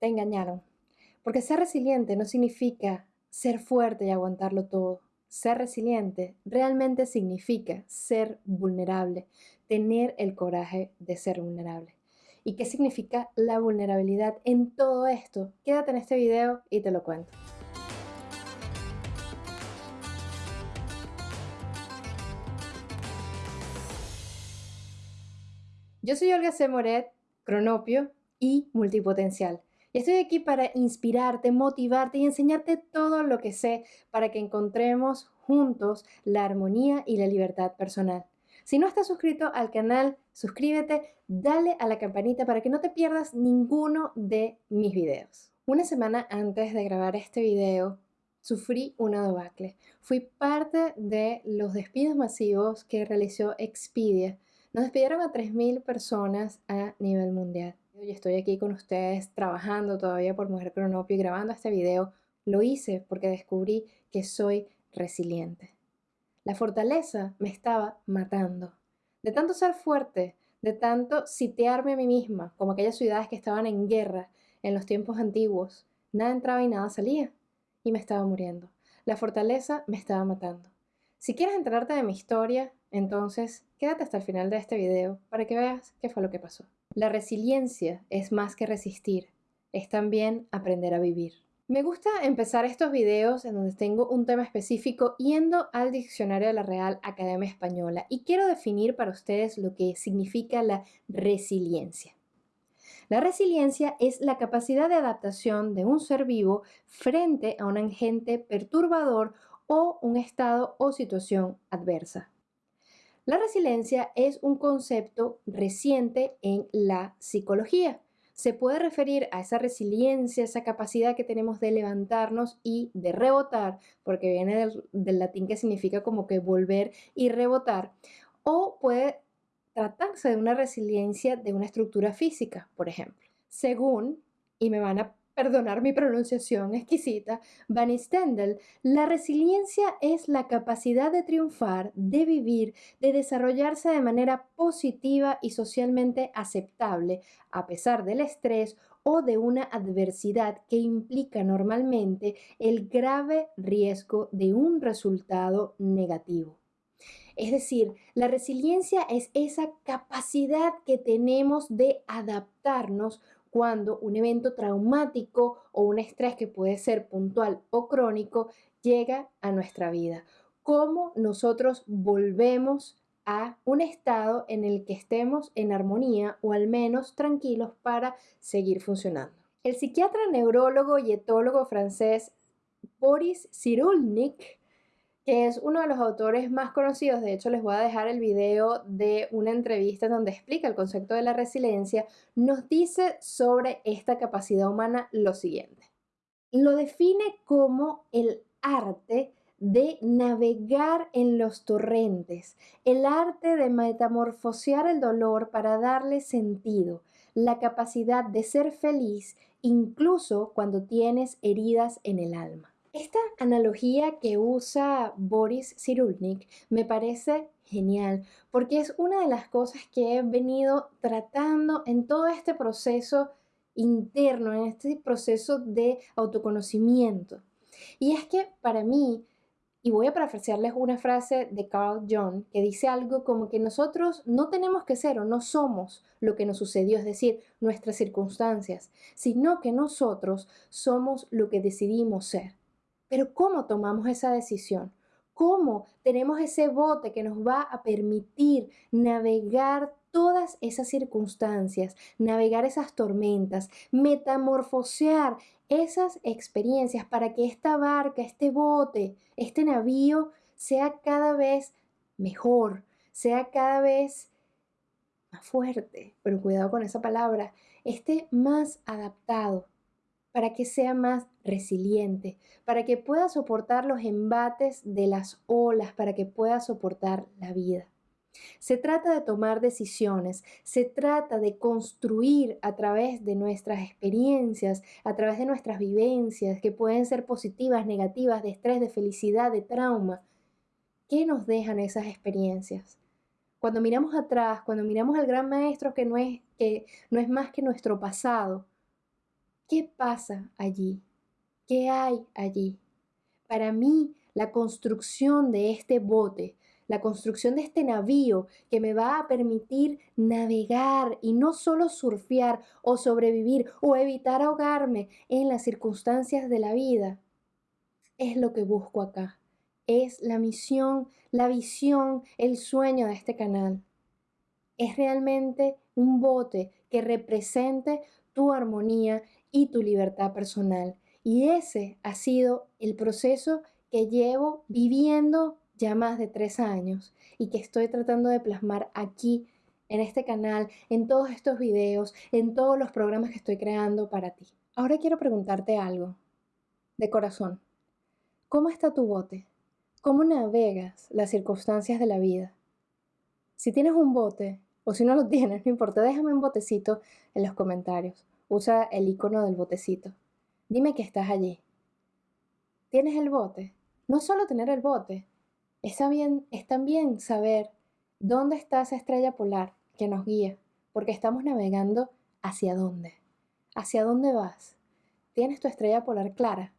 te engañaron. Porque ser resiliente no significa ser fuerte y aguantarlo todo. Ser resiliente realmente significa ser vulnerable, tener el coraje de ser vulnerable. ¿Y qué significa la vulnerabilidad en todo esto? Quédate en este video y te lo cuento. Yo soy Olga C. Moret, cronopio y multipotencial. Estoy aquí para inspirarte, motivarte y enseñarte todo lo que sé para que encontremos juntos la armonía y la libertad personal. Si no estás suscrito al canal, suscríbete, dale a la campanita para que no te pierdas ninguno de mis videos. Una semana antes de grabar este video, sufrí una debacle. Fui parte de los despidos masivos que realizó Expedia. Nos despidieron a 3.000 personas a nivel mundial y estoy aquí con ustedes trabajando todavía por Mujer Cronopio y grabando este video, lo hice porque descubrí que soy resiliente. La fortaleza me estaba matando. De tanto ser fuerte, de tanto sitiarme a mí misma, como aquellas ciudades que estaban en guerra en los tiempos antiguos, nada entraba y nada salía, y me estaba muriendo. La fortaleza me estaba matando. Si quieres enterarte de mi historia, entonces quédate hasta el final de este video para que veas qué fue lo que pasó. La resiliencia es más que resistir, es también aprender a vivir. Me gusta empezar estos videos en donde tengo un tema específico yendo al diccionario de la Real Academia Española y quiero definir para ustedes lo que significa la resiliencia. La resiliencia es la capacidad de adaptación de un ser vivo frente a un agente perturbador o un estado o situación adversa. La resiliencia es un concepto reciente en la psicología. Se puede referir a esa resiliencia, esa capacidad que tenemos de levantarnos y de rebotar, porque viene del, latín que significa como que volver y rebotar, o puede tratarse de una resiliencia de una estructura física, por ejemplo. Según, y me van a perdonar mi pronunciación exquisita, Van Stendel, la resiliencia es la capacidad de triunfar, de vivir, de desarrollarse de manera positiva y socialmente aceptable, a pesar del estrés o de una adversidad que implica normalmente el grave riesgo de un resultado negativo. Es decir, la resiliencia es esa capacidad que tenemos de adaptarnos cuando un evento traumático o un estrés que puede ser puntual o crónico llega a nuestra vida. Cómo nosotros volvemos a un estado en el que estemos en armonía o al menos tranquilos para seguir funcionando. El psiquiatra, neurólogo y etólogo francés Boris Cyrulnik que es uno de los autores más conocidos. De hecho, les voy a dejar el video de una entrevista donde explica el concepto de la resiliencia. Nos dice sobre esta capacidad humana lo siguiente. Lo define como el arte de navegar en los torrentes, el arte de metamorfosear el dolor para darle sentido, la capacidad de ser feliz incluso cuando tienes heridas en el alma. Esta analogía que usa Boris Cyrulnik me parece genial porque es una de las cosas que he venido tratando en todo este proceso interno, en este proceso de autoconocimiento. Y es que para mí, y voy a parafrasearles una frase de Carl Jung que dice algo como que nosotros no tenemos que ser o no somos lo que nos sucedió, es decir, nuestras circunstancias, sino que nosotros somos lo que decidimos ser. Pero ¿cómo tomamos esa decisión? ¿Cómo tenemos ese bote que nos va a permitir navegar todas esas circunstancias, navegar esas tormentas, metamorfosear esas experiencias para que esta barca, este bote, este navío sea cada vez mejor, sea cada vez más fuerte, pero cuidado con esa palabra, esté más adaptado para que sea más resiliente, para que pueda soportar los embates de las olas, para que pueda soportar la vida. Se trata de tomar decisiones, se trata de construir a través de nuestras experiencias, a través de nuestras vivencias, que pueden ser positivas, negativas, de estrés, de felicidad, de trauma. ¿Qué nos dejan esas experiencias? Cuando miramos atrás, cuando miramos al gran maestro que no es, que no es más que nuestro pasado, ¿Qué pasa allí? ¿Qué hay allí? Para mí, la construcción de este bote, la construcción de este navío que me va a permitir navegar y no solo surfear o sobrevivir o evitar ahogarme en las circunstancias de la vida, es lo que busco acá. Es la misión, la visión, el sueño de este canal. Es realmente un bote que represente tu armonía y tu libertad personal. Y ese ha sido el proceso que llevo viviendo ya más de tres años y que estoy tratando de plasmar aquí en este canal, en todos estos videos, en todos los programas que estoy creando para ti. Ahora quiero preguntarte algo, de corazón. ¿Cómo está tu bote? ¿Cómo navegas las circunstancias de la vida? Si tienes un bote, o si no lo tienes, no importa, déjame un botecito en los comentarios. Usa el icono del botecito. Dime que estás allí. ¿Tienes el bote? No solo tener el bote, es también, es también saber dónde está esa estrella polar que nos guía, porque estamos navegando hacia dónde. ¿Hacia dónde vas? ¿Tienes tu estrella polar clara?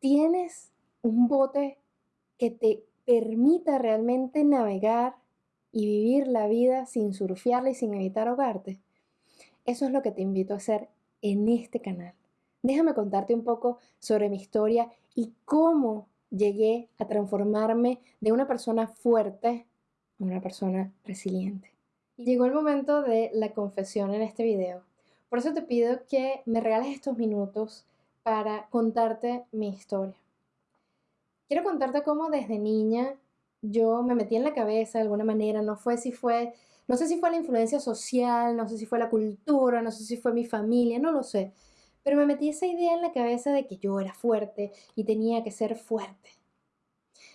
¿Tienes un bote que te permita realmente navegar y vivir la vida sin surfearla y sin evitar ahogarte? Eso es lo que te invito a hacer en este canal. Déjame contarte un poco sobre mi historia y cómo llegué a transformarme de una persona fuerte a una persona resiliente. Llegó el momento de la confesión en este video. Por eso te pido que me regales estos minutos para contarte mi historia. Quiero contarte cómo desde niña yo me metí en la cabeza de alguna manera, no fue si fue, no sé si fue la influencia social, no sé si fue la cultura, no sé si fue mi familia, no lo sé, pero me metí esa idea en la cabeza de que yo era fuerte y tenía que ser fuerte.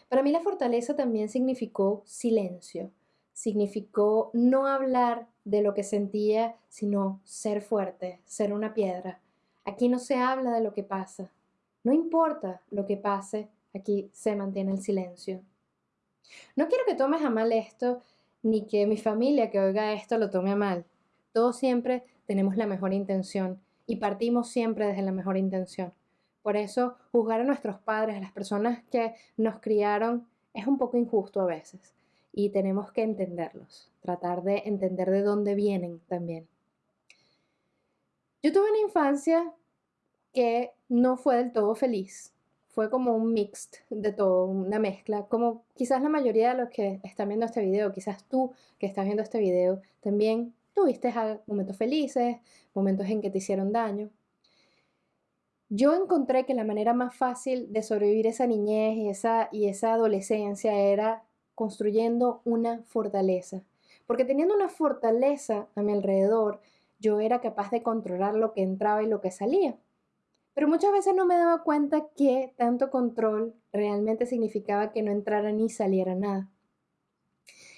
Para mí la fortaleza también significó silencio, significó no hablar de lo que sentía, sino ser fuerte, ser una piedra. Aquí no se habla de lo que pasa. No importa lo que pase, aquí se mantiene el silencio. No quiero que tomes a mal esto, ni que mi familia que oiga esto lo tome a mal. Todos siempre tenemos la mejor intención y partimos siempre desde la mejor intención. Por eso, juzgar a nuestros padres, a las personas que nos criaron, es un poco injusto a veces y tenemos que entenderlos, tratar de entender de dónde vienen también. Yo tuve una infancia que no fue del todo feliz, fue como un mixed de todo, una mezcla, como quizás la mayoría de los que están viendo este video, quizás tú que estás viendo este video, también Tuviste momentos felices, momentos en que te hicieron daño. Yo encontré que la manera más fácil de sobrevivir esa niñez y esa, y esa adolescencia era construyendo una fortaleza. Porque teniendo una fortaleza a mi alrededor, yo era capaz de controlar lo que entraba y lo que salía. Pero muchas veces no me daba cuenta que tanto control realmente significaba que no entrara ni saliera nada.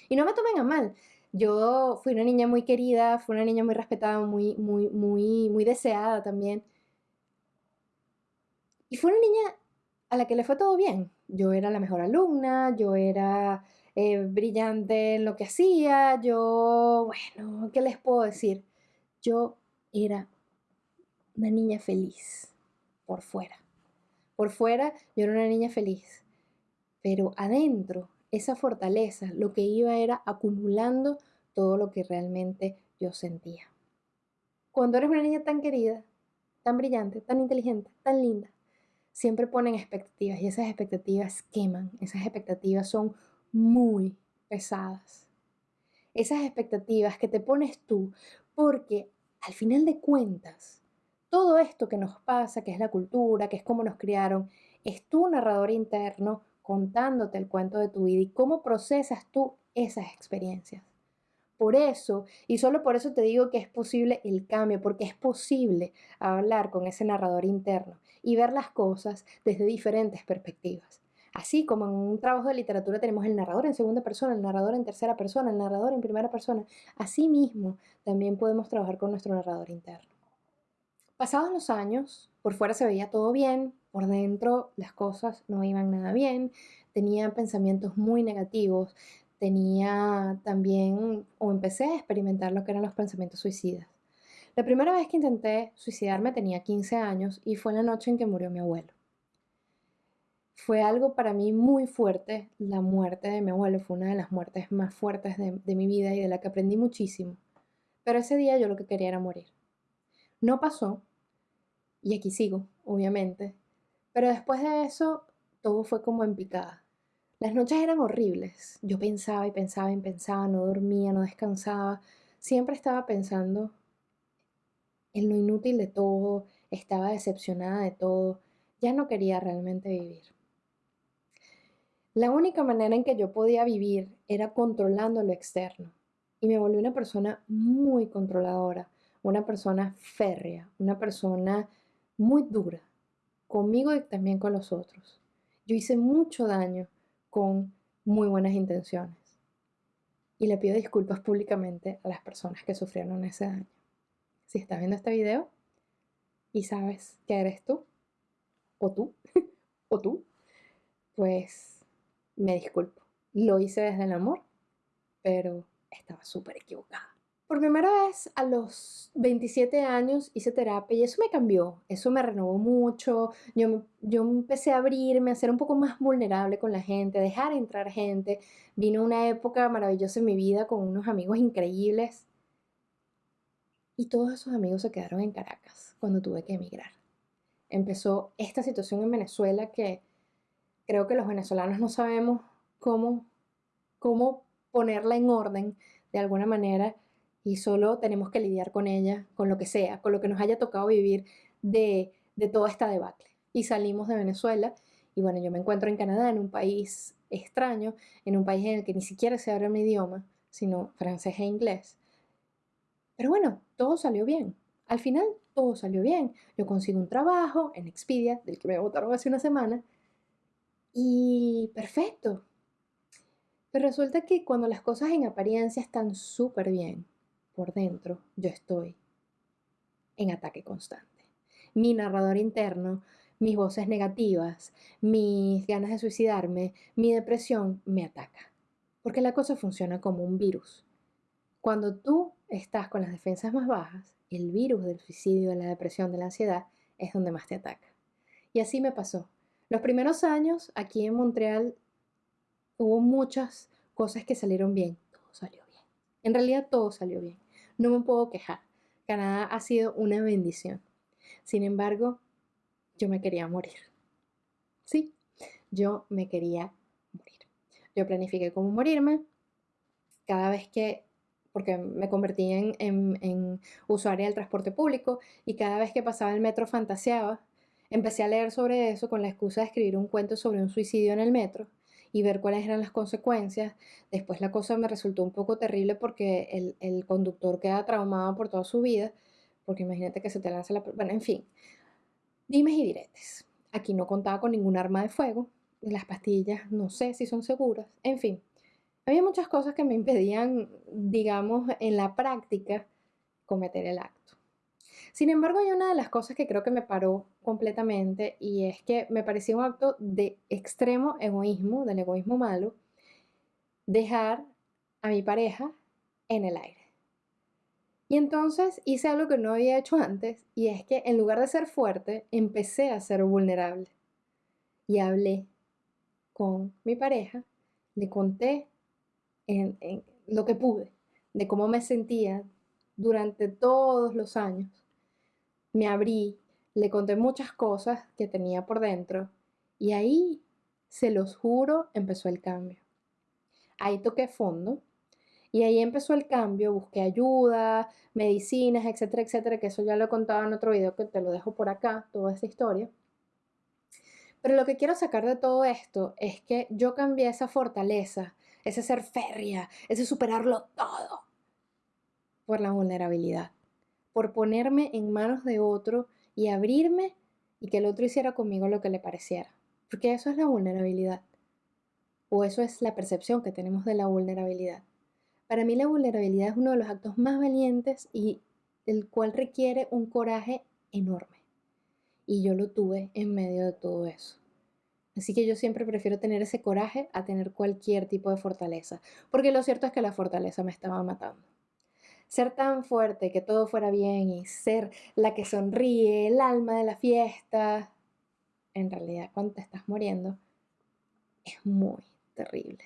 Y no me tomen a mal, yo fui una niña muy querida, fui una niña muy respetada, muy, muy, muy, muy deseada también. Y fue una niña a la que le fue todo bien. Yo era la mejor alumna, yo era eh, brillante en lo que hacía, yo, bueno, ¿qué les puedo decir? Yo era una niña feliz por fuera. Por fuera yo era una niña feliz, pero adentro esa fortaleza lo que iba era acumulando todo lo que realmente yo sentía. Cuando eres una niña tan querida, tan brillante, tan inteligente, tan linda, siempre ponen expectativas y esas expectativas queman, esas expectativas son muy pesadas. Esas expectativas que te pones tú, porque al final de cuentas, todo esto que nos pasa, que es la cultura, que es cómo nos criaron, es tu narrador interno contándote el cuento de tu vida y cómo procesas tú esas experiencias. Por eso, y solo por eso te digo que es posible el cambio, porque es posible hablar con ese narrador interno y ver las cosas desde diferentes perspectivas. Así como en un trabajo de literatura tenemos el narrador en segunda persona, el narrador en tercera persona, el narrador en primera persona, así mismo también podemos trabajar con nuestro narrador interno. Pasados los años, por fuera se veía todo bien, por dentro las cosas no iban nada bien, tenía pensamientos muy negativos, tenía también, o empecé a experimentar lo que eran los pensamientos suicidas. La primera vez que intenté suicidarme tenía 15 años y fue la noche en que murió mi abuelo. Fue algo para mí muy fuerte. La muerte de mi abuelo fue una de las muertes más fuertes de, de mi vida y de la que aprendí muchísimo. Pero ese día yo lo que quería era morir. No pasó, y aquí sigo, obviamente, pero después de eso todo fue como en picada. Las noches eran horribles. Yo pensaba y pensaba y pensaba, no dormía, no descansaba. Siempre estaba pensando en lo inútil de todo, estaba decepcionada de todo. Ya no quería realmente vivir. La única manera en que yo podía vivir era controlando lo externo. Y me volví una persona muy controladora, una persona férrea, una persona muy dura, conmigo y también con los otros. Yo hice mucho daño con muy buenas intenciones. Y le pido disculpas públicamente a las personas que sufrieron ese daño. Si estás viendo este video y sabes que eres tú, o tú, o tú, pues me disculpo. Lo hice desde el amor, pero estaba súper equivocada. Por primera vez a los 27 años hice terapia y eso me cambió, eso me renovó mucho, yo, yo empecé a abrirme, a ser un poco más vulnerable con la gente, a dejar entrar gente. Vino una época maravillosa en mi vida con unos amigos increíbles y todos esos amigos se quedaron en Caracas cuando tuve que emigrar. Empezó esta situación en Venezuela que creo que los venezolanos no sabemos cómo, cómo ponerla en orden de alguna manera y solo tenemos que lidiar con ella, con lo que sea, con lo que nos haya tocado vivir de, de toda esta debacle. Y salimos de Venezuela y bueno, yo me encuentro en Canadá, en un país extraño, en un país en el que ni siquiera se habla mi idioma, sino francés e inglés. Pero bueno, todo salió bien. Al final, todo salió bien. Yo consigo un trabajo en Expedia, del que me votaron hace una semana, y perfecto. Pero resulta que cuando las cosas en apariencia están súper bien, por dentro yo estoy en ataque constante. Mi narrador interno, mis voces negativas, mis ganas de suicidarme, mi depresión me ataca. Porque la cosa funciona como un virus. Cuando tú estás con las defensas más bajas, el virus del suicidio, de la depresión, de la ansiedad, es donde más te ataca. Y así me pasó. Los primeros años aquí en Montreal hubo muchas cosas que salieron bien. Todo salió bien. En realidad todo salió bien. No me puedo quejar. Canadá ha sido una bendición. Sin embargo, yo me quería morir. Sí, yo me quería morir. Yo planifiqué cómo morirme. Cada vez que, porque me convertí en, en usuaria del transporte público y cada vez que pasaba el metro fantaseaba, empecé a leer sobre eso con la excusa de escribir un cuento sobre un suicidio en el metro y ver cuáles eran las consecuencias. Después la cosa me resultó un poco terrible porque el, el conductor queda traumado por toda su vida, porque imagínate que se te lanza la... Bueno, en fin, dimes y diretes. Aquí no contaba con ningún arma de fuego, las pastillas no sé si son seguras, en fin. Había muchas cosas que me impedían, digamos, en la práctica cometer el acto. Sin embargo, hay una de las cosas que creo que me paró completamente y es que me parecía un acto de extremo egoísmo, del egoísmo malo, dejar a mi pareja en el aire. Y entonces hice algo que no había hecho antes y es que en lugar de ser fuerte, empecé a ser vulnerable. Y hablé con mi pareja, le conté en, lo que pude, de cómo me sentía durante todos los años me abrí, le conté muchas cosas que tenía por dentro y ahí, se los juro, empezó el cambio. Ahí toqué fondo y ahí empezó el cambio, busqué ayuda, medicinas, etcétera, etcétera, que eso ya lo he contado en otro video que te lo dejo por acá, toda esa historia. Pero lo que quiero sacar de todo esto es que yo cambié esa fortaleza, ese ser férrea, ese superarlo todo, por la vulnerabilidad por ponerme en manos de otro y abrirme y que el otro hiciera conmigo lo que le pareciera. Porque eso es la vulnerabilidad. O eso es la percepción que tenemos de la vulnerabilidad. Para mí la vulnerabilidad es uno de los actos más valientes y el cual requiere un coraje enorme. Y yo lo tuve en medio de todo eso. Así que yo siempre prefiero tener ese coraje a tener cualquier tipo de fortaleza, porque lo cierto es que la fortaleza me estaba matando. Ser tan fuerte que todo fuera bien y ser la que sonríe, el alma de la fiesta, en realidad cuando te estás muriendo, es muy terrible.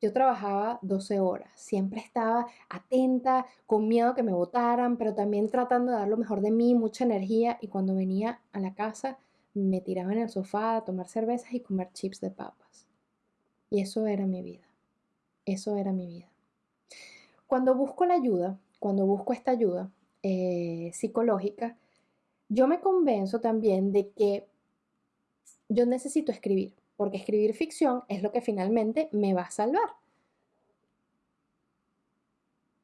Yo trabajaba 12 horas, siempre estaba atenta, con miedo que me votaran, pero también tratando de dar lo mejor de mí, mucha energía, y cuando venía a la casa me tiraba en el sofá a tomar cervezas y comer chips de papas. Y eso era mi vida, eso era mi vida. Cuando busco la ayuda, cuando busco esta ayuda eh, psicológica, yo me convenzo también de que yo necesito escribir, porque escribir ficción es lo que finalmente me va a salvar.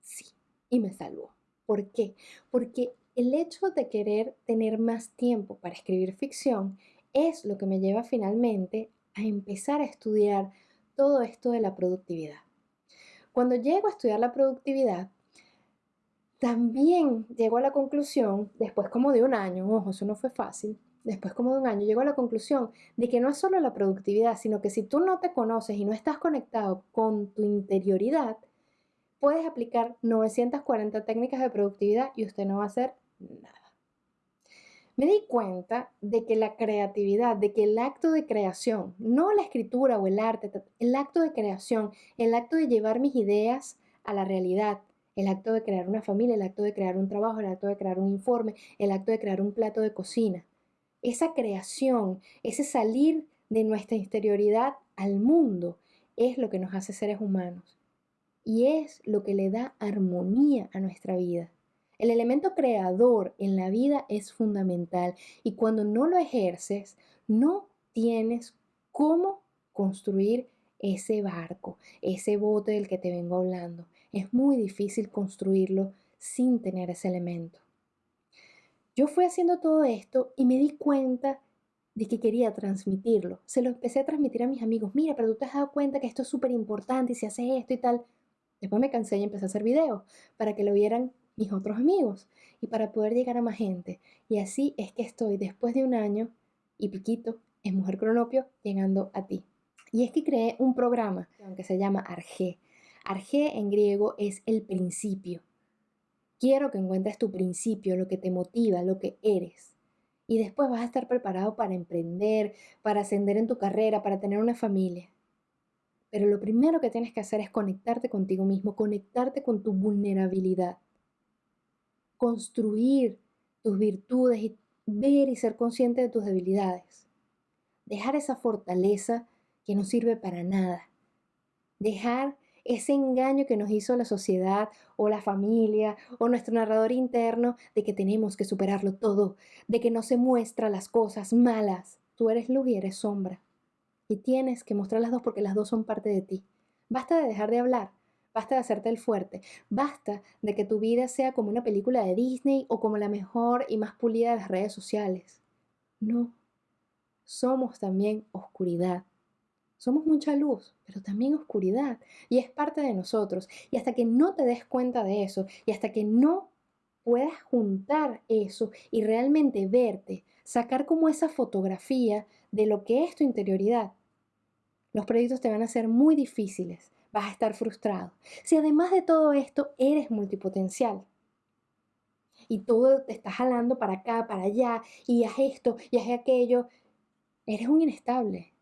Sí, y me salvó. ¿Por qué? Porque el hecho de querer tener más tiempo para escribir ficción es lo que me lleva finalmente a empezar a estudiar todo esto de la productividad. Cuando llego a estudiar la productividad, también llego a la conclusión, después como de un año, ojo, eso no fue fácil, después como de un año, llego a la conclusión de que no es solo la productividad, sino que si tú no te conoces y no estás conectado con tu interioridad, puedes aplicar 940 técnicas de productividad y usted no va a hacer nada. Me di cuenta de que la creatividad, de que el acto de creación, no la escritura o el arte, el acto de creación, el acto de llevar mis ideas a la realidad, el acto de crear una familia, el acto de crear un trabajo, el acto de crear un informe, el acto de crear un plato de cocina, esa creación, ese salir de nuestra interioridad al mundo, es lo que nos hace seres humanos y es lo que le da armonía a nuestra vida. El elemento creador en la vida es fundamental y cuando no lo ejerces, no tienes cómo construir ese barco, ese bote del que te vengo hablando. Es muy difícil construirlo sin tener ese elemento. Yo fui haciendo todo esto y me di cuenta de que quería transmitirlo. Se lo empecé a transmitir a mis amigos. Mira, pero tú te has dado cuenta que esto es súper importante y se hace esto y tal. Después me cansé y empecé a hacer videos para que lo vieran mis otros amigos y para poder llegar a más gente. Y así es que estoy después de un año y piquito en Mujer Cronopio llegando a ti. Y es que creé un programa que se llama Arge. Arge en griego es el principio. Quiero que encuentres tu principio, lo que te motiva, lo que eres. Y después vas a estar preparado para emprender, para ascender en tu carrera, para tener una familia. Pero lo primero que tienes que hacer es conectarte contigo mismo, conectarte con tu vulnerabilidad. Construir tus virtudes y ver y ser consciente de tus debilidades. Dejar esa fortaleza que no sirve para nada. Dejar ese engaño que nos hizo la sociedad o la familia o nuestro narrador interno de que tenemos que superarlo todo, de que no se muestra las cosas malas. Tú eres luz y eres sombra. Y tienes que mostrar las dos porque las dos son parte de ti. Basta de dejar de hablar, basta de hacerte el fuerte, basta de que tu vida sea como una película de Disney o como la mejor y más pulida de las redes sociales. No, somos también oscuridad somos mucha luz, pero también oscuridad, y es parte de nosotros. Y hasta que no te des cuenta de eso, y hasta que no puedas juntar eso y realmente verte, sacar como esa fotografía de lo que es tu interioridad, los proyectos te van a ser muy difíciles, vas a estar frustrado. Si además de todo esto eres multipotencial, y todo te está jalando para acá, para allá, y haz esto, y haz aquello, eres un inestable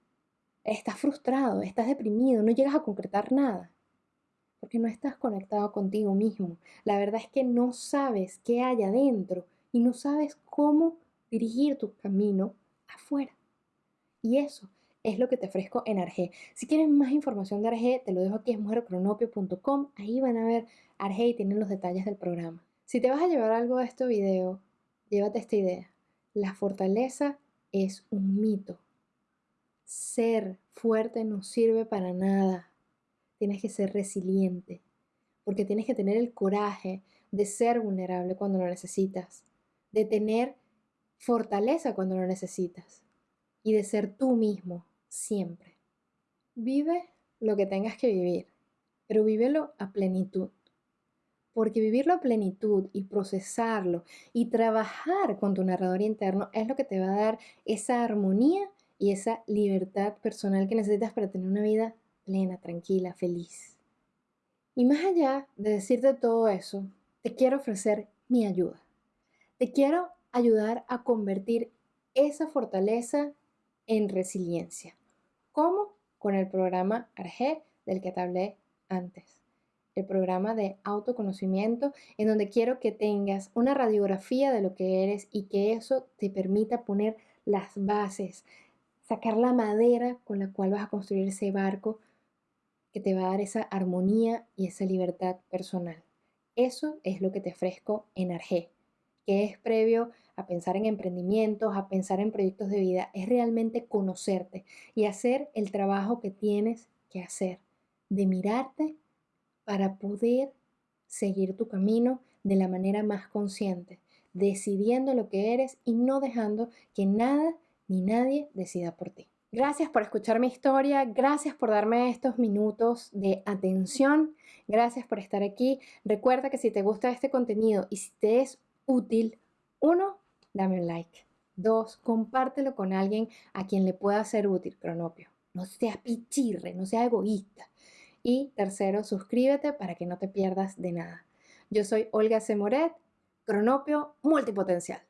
estás frustrado, estás deprimido, no llegas a concretar nada, porque no estás conectado contigo mismo. La verdad es que no sabes qué hay adentro y no sabes cómo dirigir tu camino afuera. Y eso es lo que te ofrezco en Arge. Si quieres más información de Arge, te lo dejo aquí en mujercronopio.com. Ahí van a ver Arge y tienen los detalles del programa. Si te vas a llevar algo de este video, llévate esta idea. La fortaleza es un mito ser fuerte no sirve para nada. Tienes que ser resiliente, porque tienes que tener el coraje de ser vulnerable cuando lo necesitas, de tener fortaleza cuando lo necesitas y de ser tú mismo siempre. Vive lo que tengas que vivir, pero vívelo a plenitud. Porque vivirlo a plenitud y procesarlo y trabajar con tu narrador interno es lo que te va a dar esa armonía y esa libertad personal que necesitas para tener una vida plena, tranquila, feliz. Y más allá de decirte todo eso, te quiero ofrecer mi ayuda. Te quiero ayudar a convertir esa fortaleza en resiliencia. ¿Cómo? Con el programa ARGE del que te hablé antes. El programa de autoconocimiento en donde quiero que tengas una radiografía de lo que eres y que eso te permita poner las bases, sacar la madera con la cual vas a construir ese barco que te va a dar esa armonía y esa libertad personal. Eso es lo que te ofrezco en Arge, que es previo a pensar en emprendimientos, a pensar en proyectos de vida, es realmente conocerte y hacer el trabajo que tienes que hacer, de mirarte para poder seguir tu camino de la manera más consciente, decidiendo lo que eres y no dejando que nada ni nadie decida por ti. Gracias por escuchar mi historia, gracias por darme estos minutos de atención, gracias por estar aquí. Recuerda que si te gusta este contenido y si te es útil, uno, dame un like. Dos, compártelo con alguien a quien le pueda ser útil, Cronopio. No seas pichirre, no seas egoísta. Y tercero, suscríbete para que no te pierdas de nada. Yo soy Olga Semoret, Cronopio Multipotencial.